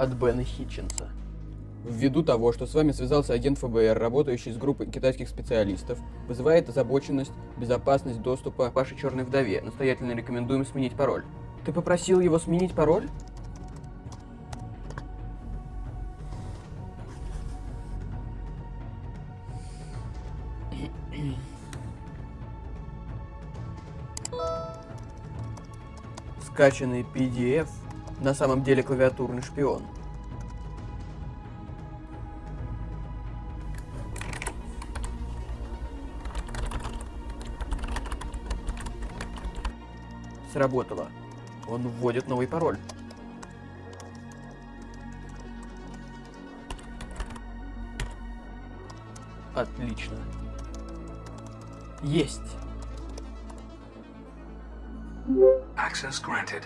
от Бена Хитченса. Ввиду того, что с вами связался агент ФБР, работающий с группой китайских специалистов, вызывает озабоченность, безопасность доступа Вашей черной вдове. Настоятельно рекомендуем сменить пароль. Ты попросил его сменить пароль? Скачанный PDF на самом деле клавиатурный шпион. Сработало. Он вводит новый пароль. Отлично. Есть. Access granted.